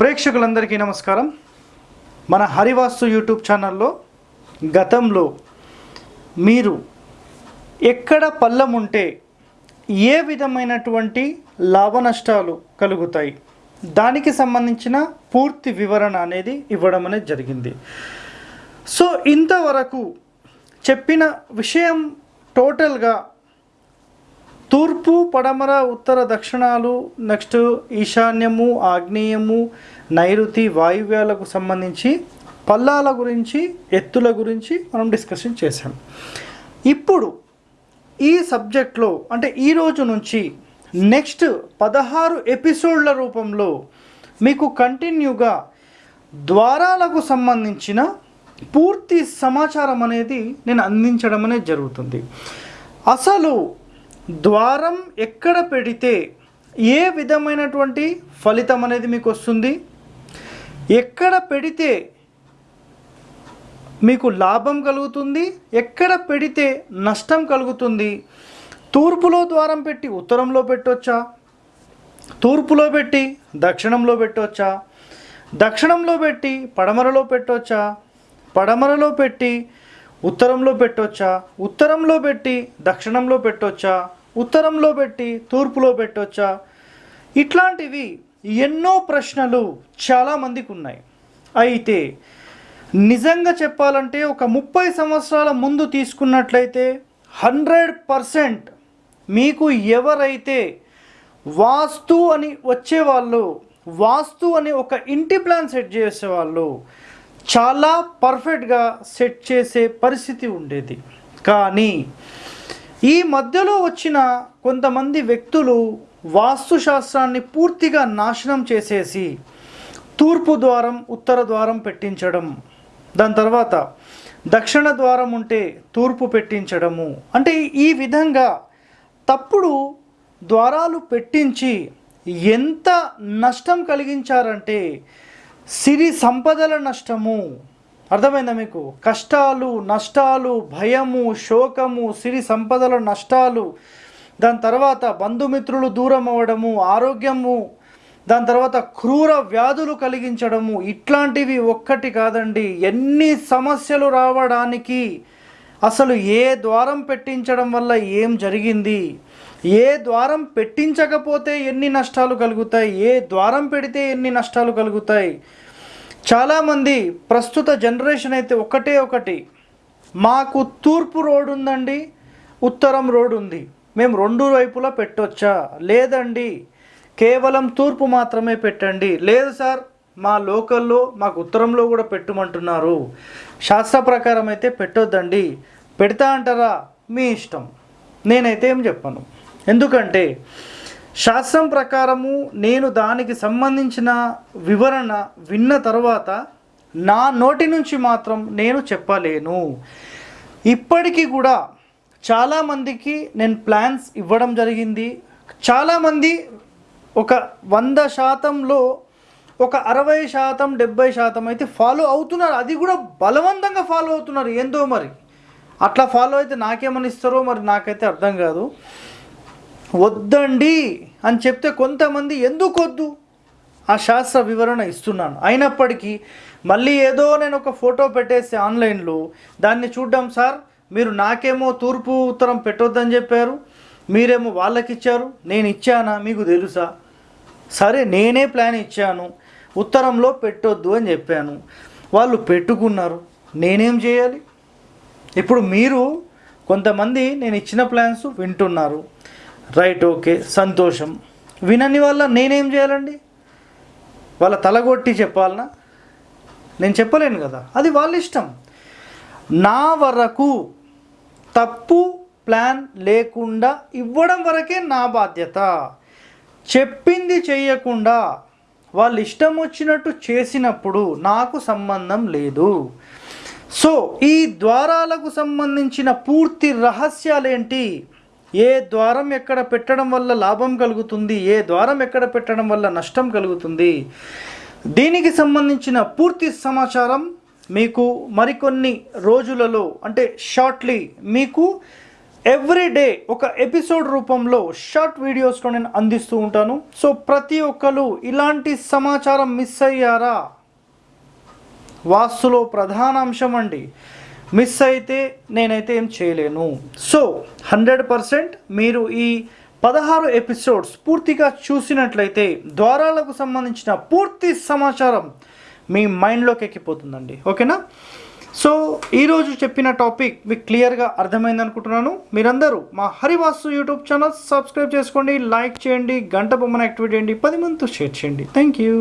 ప్రేక్షకులందరికీ నమస్కారం. మన హరివాస్తు యూట్యూబ్ ఛానల్లో గతంలో మీరు ఎక్కడ పల్లం ఉంటే ఏ విధమైనటువంటి లాభ నష్టాలు కలుగుతాయి దానికి సంబంధించిన పూర్తి వివరణ అనేది ఇవ్వడం అనేది జరిగింది. సో ఇంతవరకు చెప్పిన విషయం టోటల్గా తూర్పు పడమర ఉత్తర దక్షిణాలు నెక్స్ట్ ఈశాన్యము ఆగ్నేయము నైరుతి వాయువ్యాలకు సంబంధించి పల్లాల గురించి ఎత్తుల గురించి మనం డిస్కషన్ చేశాం. ఇప్పుడు ఈ సబ్జెక్ట్లో అంటే ఈ రోజు నుంచి నెక్స్ట్ పదహారు ఎపిసోడ్ల రూపంలో మీకు కంటిన్యూగా ద్వారాలకు సంబంధించిన పూర్తి సమాచారం అనేది నేను అందించడం అనేది జరుగుతుంది. అసలు ద్వారం ఎక్కడ పెడితే ఏ విధమైనటువంటి ఫలితం అనేది మీకు వస్తుంది? ఎక్కడ పెడితే మీకు లాభం కలుగుతుంది? ఎక్కడ పెడితే నష్టం కలుగుతుంది? తూర్పులో ద్వారం పెట్టి ఉత్తరంలో పెట్టొచ్చా? తూర్పులో పెట్టి దక్షిణంలో పెట్టొచ్చా? దక్షిణంలో పెట్టి పడమరలో పెట్టొచ్చా? పడమరలో పెట్టి ఉత్తరంలో పెట్టొచ్చా? ఉత్తరంలో పెట్టి దక్షిణంలో పెట్టొచ్చా? ఉత్తరంలో పెట్టి తూర్పులో పెట్టొచ్చా? ఇట్లాంటివి ఎన్నో ప్రశ్నలు చాలామందికి ఉన్నాయి అయితే నిజంగా చెప్పాలంటే ఒక ముప్పై సంవత్సరాల ముందు తీసుకున్నట్లయితే హండ్రెడ్ పర్సెంట్ మీకు ఎవరైతే వాస్తు అని వచ్చేవాళ్ళు వాస్తు అని ఒక ఇంటి ప్లాన్ సెట్ చేసేవాళ్ళు చాలా పర్ఫెక్ట్గా సెట్ చేసే పరిస్థితి ఉండేది. కానీ ఈ మధ్యలో వచ్చిన కొంతమంది వ్యక్తులు వాస్తుశాస్త్రాన్ని పూర్తిగా నాశనం చేసేసి తూర్పు ద్వారం ఉత్తర ద్వారం పెట్టించడం దాని తర్వాత దక్షిణ ద్వారం ఉంటే తూర్పు పెట్టించడము. అంటే ఈ విధంగా తప్పుడు ద్వారాలు పెట్టించి ఎంత నష్టం కలిగించారంటే సిరి సంపదల నష్టము. అర్థమైందా మీకు? కష్టాలు నష్టాలు భయము శోకము సిరి సంపదల నష్టాలు. దాని తర్వాత బంధుమిత్రులు దూరం అవ్వడము ఆరోగ్యము. దాని తర్వాత క్రూర వ్యాధులు కలిగించడము. ఇట్లాంటివి ఒక్కటి కాదండి. ఎన్ని సమస్యలు రావడానికి అసలు ఏ ద్వారం పెట్టించడం వల్ల ఏం జరిగింది? ఏ ద్వారం పెట్టించకపోతే ఎన్ని నష్టాలు కలుగుతాయి? ఏ ద్వారం పెడితే ఎన్ని నష్టాలు కలుగుతాయి? చాలామంది ప్రస్తుత జనరేషన్ అయితే ఒకటే ఒకటి. మాకు తూర్పు రోడ్ ఉందండి ఉత్తరం రోడ్ ఉంది. మేము రెండు వైపులా పెట్టొచ్చా? లేదండి. కేవలం తూర్పు మాత్రమే పెట్టండి. లేదు సార్ మా లోకల్లో మాకు ఉత్తరంలో కూడా పెట్టమంటున్నారు. శాస్త్ర ప్రకారం అయితే పెట్టొద్దండి. పెడతా అంటారా? మీ ఇష్టం. నేనైతే ఏం చెప్పను. ఎందుకంటే శాస్త్రం ప్రకారము నేను దానికి సంబంధించిన వివరణ విన్న తర్వాత నా నోటి నుంచి మాత్రం నేను చెప్పలేను. ఇప్పటికీ కూడా చాలామందికి నేను ప్లాన్స్ ఇవ్వడం జరిగింది. చాలామంది ఒక వంద శాతంలో ఒక అరవై శాతం డెబ్బై శాతం అయితే ఫాలో అవుతున్నారు. అది కూడా బలవంతంగా ఫాలో అవుతున్నారు. ఏందో మరి? అట్లా ఫాలో అయితే నాకేమని ఇస్తారో మరి నాకైతే అర్థం కాదు. వద్దండి అని చెప్తే కొంతమంది ఎందుకు వద్దు? ఆ శాస్త్ర వివరణ ఇస్తున్నాను. అయినప్పటికీ మళ్ళీ ఏదో నేను ఒక ఫోటో పెట్టేసి ఆన్లైన్లో దాన్ని చూడ్డం సార్ మీరు నాకేమో తూర్పు ఉత్తరం పెట్టొద్దని చెప్పారు మీరేమో వాళ్ళకి ఇచ్చారు నేను ఇచ్చానా మీకు తెలుసా? సరే నేనే ప్లాన్ ఇచ్చాను ఉత్తరంలో పెట్టొద్దు అని చెప్పాను. వాళ్ళు పెట్టుకున్నారు నేనేం చేయాలి? ఇప్పుడు మీరు కొంతమంది నేను ఇచ్చిన ప్లాన్స్ వింటున్నారు. రైట్ ఓకే సంతోషం. వినని వల్ల నేనేం చేయాలండి? వాళ్ళ తలగొట్టి చెప్పాలనా? నేను చెప్పలేను కదా. అది వాళ్ళ ఇష్టం. నా వరకు తప్పు ప్లాన్ లేకుండా ఇవ్వడం వరకే నా బాధ్యత. చెప్పింది చేయకుండా వాళ్ళు ఇష్టం వచ్చినట్టు చేసినప్పుడు నాకు సంబంధం లేదు. సో ఈ ద్వారాలకు సంబంధించిన పూర్తి రహస్యాలేంటి? ఏ ద్వారం ఎక్కడ పెట్టడం వల్ల లాభం కలుగుతుంది? ఏ ద్వారం ఎక్కడ పెట్టడం వల్ల నష్టం కలుగుతుంది? దీనికి సంబంధించిన పూర్తి సమాచారం మీకు మరికొన్ని రోజులలో అంటే షార్ట్లీ మీకు ఎవ్రీ డే ఒక ఎపిసోడ్ రూపంలో షార్ట్ వీడియోస్లో నేను అందిస్తూ ఉంటాను. సో ప్రతి ఒక్కరు ఇలాంటి సమాచారం మిస్ అయ్యారా? వాస్తులో ప్రధాన అంశం అండి. మిస్ అయితే నేనైతే ఏం చేయలేను. సో హండ్రెడ్ పర్సెంట్ మీరు ఈ పదహారు ఎపిసోడ్స్ పూర్తిగా చూసినట్లయితే ద్వారాలకు సంబంధించిన పూర్తి సమాచారం మీ మైండ్లోకి ఎక్కిపోతుందండి. ఓకేనా? సో ఈరోజు చెప్పిన టాపిక్ మీకు క్లియర్గా అర్థమైంది అనుకుంటున్నాను. మీరందరూ మా హరివాస్తు యూట్యూబ్ ఛానల్ సబ్స్క్రైబ్ చేసుకోండి లైక్ చేయండి గంట బొమ్మను యాక్టివేట్ చేయండి పది మందితో షేర్ చేయండి. Thank you.